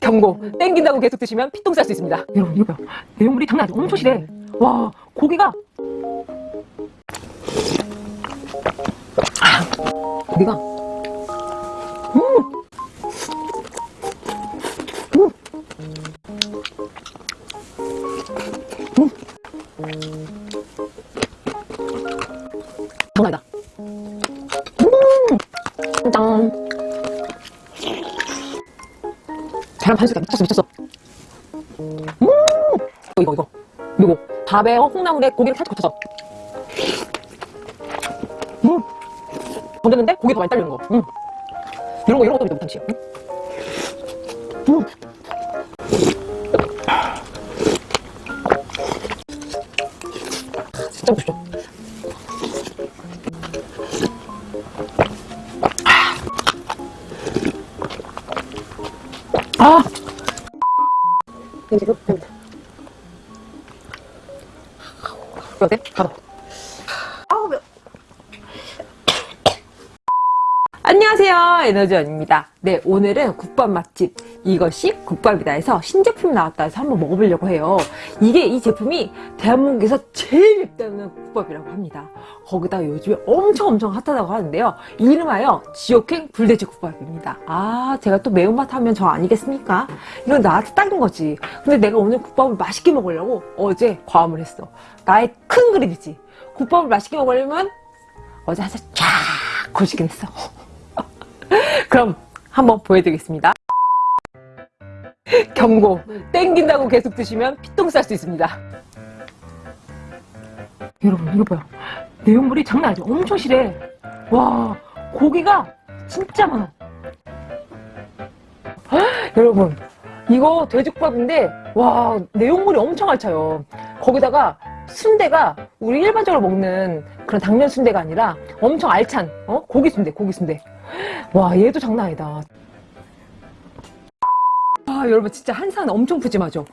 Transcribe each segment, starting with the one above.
경고. 땡긴다고 계속 드시면 피똥 쌀 수 있습니다. 여러분 이거 봐요 내용물이 장난 아니죠 엄청 실해 와 고기가. 아, 고기가. 음. 음. 미쳤어 미쳤어 음 이거 이거 이거 밥에 어, 콩나물에 고기를 살짝 거쳐서 음 건졌는데 고기 더 많이 딸리는 거 음. 이런 거 이런 것도 못참지 음. 음. 이제 됩니다. 어때? 가봐. 아우, 매워. 안녕하세요. 에너지원입니다. 네, 오늘은 국밥 맛집 이것이 국밥이다 해서 신제품이 나왔다 해서 한번 먹어보려고 해요. 이게 이 제품이 대한민국에서 제일 맵다는 국밥이라고 합니다. 거기다 요즘에 엄청 엄청 핫하다고 하는데요. 이름하여 지옥행 불돼지 국밥입니다. 아, 제가 또 매운맛 하면 저 아니겠습니까? 이건 나한테 딱인 거지. 근데 내가 오늘 국밥을 맛있게 먹으려고 어제 과음을 했어. 나의 큰 그림이지. 국밥을 맛있게 먹으려면 어제 한살 쫙 걸치긴 했어. 그럼 한번 보여드리겠습니다. 경고, 땡긴다고 계속 드시면 피똥 쌀 수 있습니다. 여러분 이거 봐요. 내용물이 장난 아니죠? 엄청 실해. 와 고기가 진짜 많아. 헉, 여러분 이거 돼지국밥인데 와 내용물이 엄청 알차요. 거기다가 순대가 우리 일반적으로 먹는 그런 당면 순대가 아니라 엄청 알찬 어? 고기 순대 고기 순대 와 얘도 장난 아니다. 아 여러분 진짜 한상 엄청 푸짐하죠?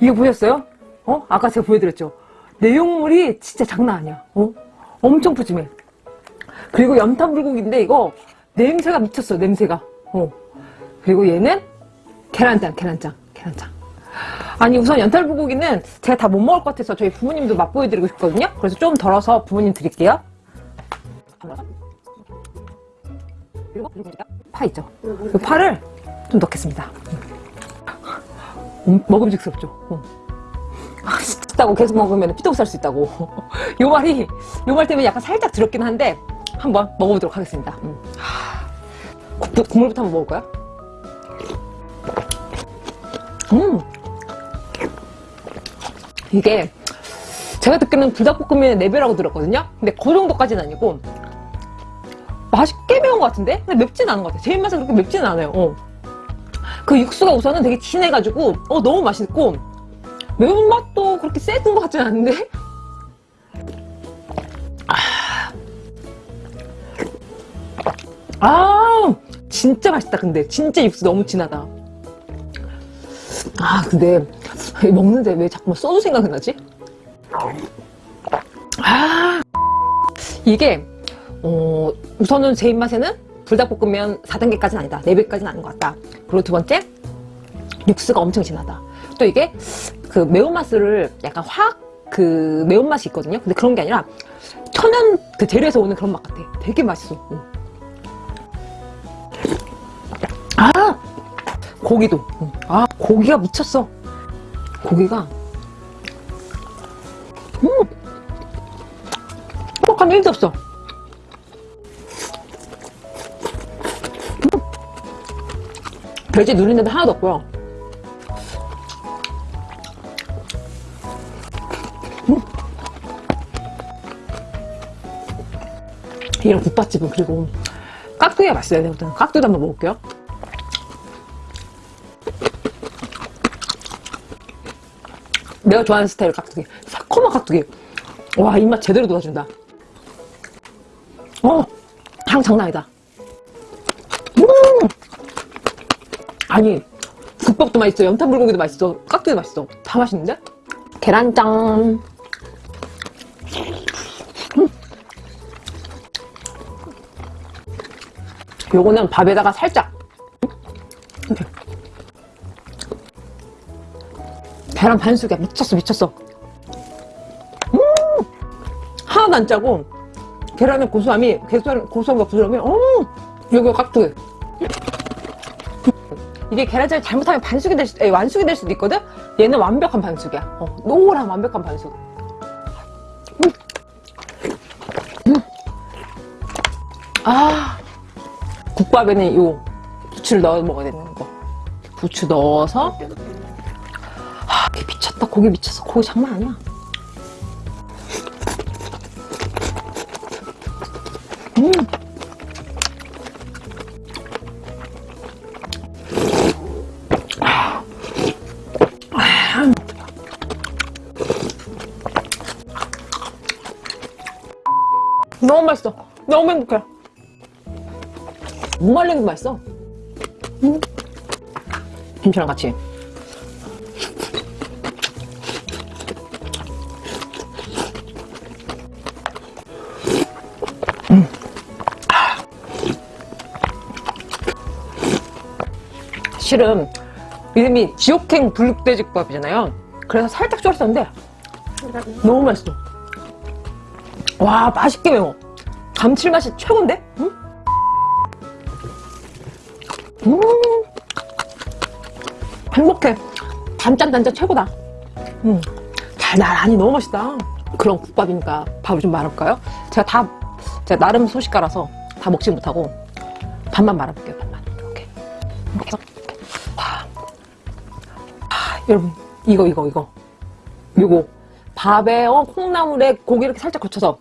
이거 보셨어요? 어? 아까 제가 보여드렸죠? 내용물이 진짜 장난 아니야. 어? 엄청 푸짐해. 그리고 연탄불고기인데 이거 냄새가 미쳤어 냄새가. 어. 그리고 얘는 계란장 계란장 계란장. 아니 우선 연탄 불고기는 제가 다 못 먹을 것 같아서 저희 부모님도 맛보여드리고 싶거든요? 그래서 좀 덜어서 부모님 드릴게요 파 있죠? 이 파를 좀 넣겠습니다. 음, 먹음직스럽죠? 어. 맛있다고 계속 먹으면 피똥 쌀수 있다고. 요 말이 요 말 때문에 약간 살짝 두렵긴 한데 한번 먹어보도록 하겠습니다. 음. 국, 국물부터 한번 먹을까요? 음. 이게 제가 듣기로는 불닭볶음면의 4배라고 들었거든요? 근데 그 정도까지는 아니고 맛있게 매운 것 같은데? 근데 맵진 않은 것 같아요. 제 입맛은 그렇게 맵지는 않아요. 어. 그 육수가 우선은 되게 진해가지고 어 너무 맛있고 매운맛도 그렇게 세진 것 같지는 않은데? 아, 아 진짜 맛있다 근데. 진짜 육수 너무 진하다. 아 근데 먹는데 왜 자꾸 소주 생각이 나지? 아. 이게 어, 우선은 제 입맛에는 불닭볶음면 4단계까지는 아니다. 4배까지는 아닌 것 같다. 그리고 두 번째 육수가 엄청 진하다. 또 이게 그 매운맛을 약간 확 그 매운맛이 있거든요. 근데 그런 게 아니라 천연 그 재료에서 오는 그런 맛 같아. 되게 맛있어. 응. 아! 고기도. 응. 아 고기가 미쳤어. 고기가. 음! 뻑뻑함 1도 없어 돼지 누린내도 하나도 없고요. 음. 이런 국밥집은 그리고 깍두기가 맛있어요. 내가 깍두기도 한번 먹을게요. 내가 좋아하는 스타일 깍두기. 새콤한 깍두기. 와 입맛 제대로 돋아준다. 어 향 장난 아니다 아니 국밥도 맛있어 연탄 불고기도 맛있어 깍두기도 맛있어 다 맛있는데? 계란짱 음. 요거는 밥에다가 살짝 이렇게 계란 반숙이야. 미쳤어, 미쳤어. 음! 하나도 안 짜고, 계란의 고소함이, 계란, 고소함과 부드러움이, 어 여기가 깍두기. 이게 계란장이 잘못하면 반숙이 될 수, 에, 완숙이 될 수도 있거든? 얘는 완벽한 반숙이야. 어, 노란 완벽한 반숙. 음. 음. 아, 국밥에는 요 부추를 넣어 먹어야 되는 거. 부추 넣어서. 아, 이게 미쳤다. 고기 미쳤어. 고기 장난 아니야. 음. 너무 맛있어. 너무 행복해. 무말랭도 맛있어. 음. 김치랑 같이. 음. 실은 이름이 지옥행 불육돼지국밥이잖아요. 그래서 살짝 쫄았었는데 너무 맛있어. 와 맛있게 매워. 감칠맛이 최고인데? 응? 음 행복해. 단짠 단짠 최고다. 음 달달하니 너무 맛있다. 그런 국밥이니까 밥을 좀 말아볼까요? 제가 다 제가 나름 소식가라서 다 먹지 못하고 반만 말아볼게요. 반만 이렇게 이렇게 아, 아, 여러분 이거 이거 이거 요거 밥에 어, 콩나물에 고기 이렇게 살짝 거쳐서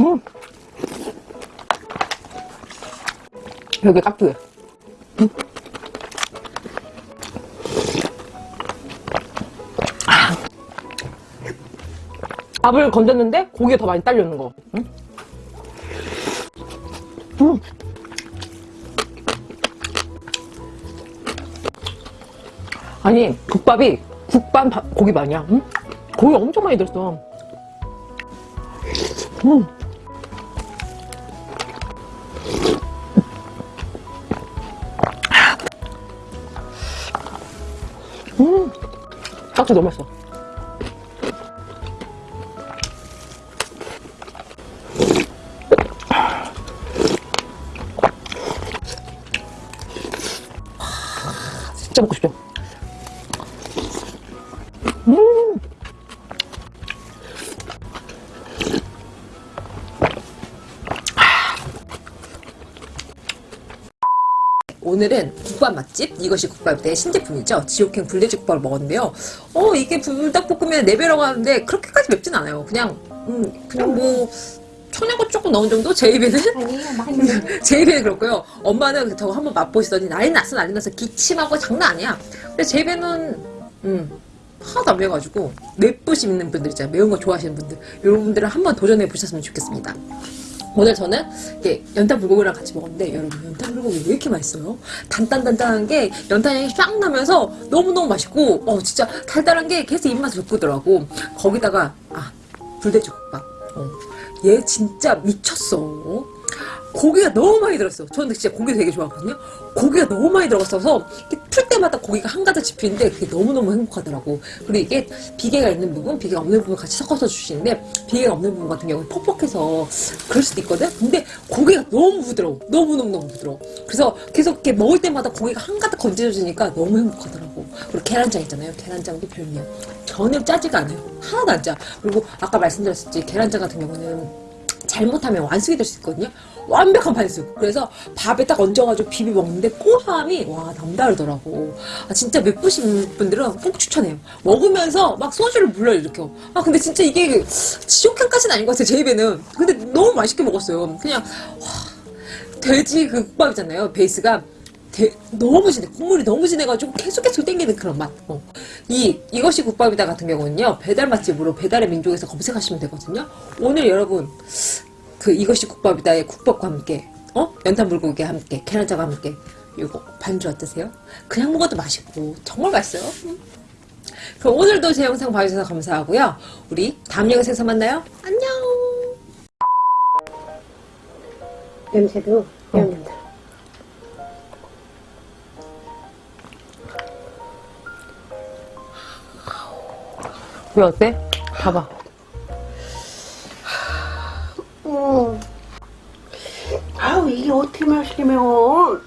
음. 여기 깍두기 음. 아. 밥을 건졌는데 고기가 더 많이 딸려있는 거 음. 음. 아니 국밥이 국반 밥- 고기 반이야 응? 고기 엄청 많이 들었어 음. 음. 깍두 너무 맛있어 진짜 먹고 싶죠? 오늘은 국밥 맛집? 이것이 국밥의 신제품이죠. 지옥행 불돼지 국밥을 먹었는데요. 어 이게 불닭볶음면 4배라고 하는데 그렇게까지 맵진 않아요. 그냥 음 그냥 뭐 청양고추 조금 넣은 정도? 제 입에는? 아니에요, 많이 제 입에는 그렇고요. 엄마는 저거 한번 맛보시더니 난리 났어 난리 났어 기침하고 장난 아니야. 근데 제 입에는 음 하나도 안 매워가지고 맵부심 있는 분들 있잖아요. 매운 거 좋아하시는 분들. 이런 분들은 한번 도전해 보셨으면 좋겠습니다. 오늘 저는 이게 연탄 불고기랑 같이 먹었는데 여러분 연탄 불고기 왜 이렇게 맛있어요? 단단단단한 게 연탄 향이 쫙 나면서 너무너무 맛있고 어 진짜 달달한 게 계속 입맛을 돋구더라고 거기다가 아 불돼지국밥 어. 얘 진짜 미쳤어 고기가 너무 많이 들었어 저는 진짜 고기 되게 좋아하거든요 고기가 너무 많이 들어갔어서 때마다 고기가 한가득 집히는데 그게 너무너무 행복하더라고. 그리고 이게 비계가 있는 부분 비계가 없는 부분 같이 섞어서 주시는데 비계가 없는 부분 같은 경우는 퍽퍽해서 그럴 수도 있거든? 근데 고기가 너무 부드러워. 너무너무너무 부드러워. 그래서 계속 이렇게 먹을 때마다 고기가 한가득 건져지니까 너무 행복하더라고. 그리고 계란장 있잖아요. 계란장도 별미야. 전혀 짜지가 않아요. 하나도 안 짜. 그리고 아까 말씀드렸었지 계란장 같은 경우는 잘못하면 완숙이 될 수 있거든요. 완벽한 반숙. 그래서 밥에 딱 얹어가지고 비비 먹는데 고소함이 와 남다르더라고. 아, 진짜 맵부신 분들은 꼭 추천해요. 먹으면서 막 소주를 물러 일으켜. 아 근데 진짜 이게 지옥향까지는 아닌 것 같아요. 제 입에는. 근데 너무 맛있게 먹었어요. 그냥 와, 돼지 그 국밥이잖아요. 베이스가 대- 너무 진해 국물이 너무 진해가지고 계속 계속 땡기는 그런 맛. 어. 이 이것이 국밥이다 같은 경우는요 배달 맛집으로 배달의 민족에서 검색하시면 되거든요. 오늘 여러분 그 이것이 국밥이다의 예, 국밥과 함께. 어? 연탄불고기와 함께. 캐나다와 함께. 이거 반주 어떠세요? 그냥 먹어도 맛있고. 정말 맛있어요. 음. 그럼 오늘도 제 영상 봐주셔서 감사하고요. 우리 다음 영상에서 만나요. 안녕. 냄새도 양념다. 어. 왜 어때? 봐봐. 어떻게 맛있게 매워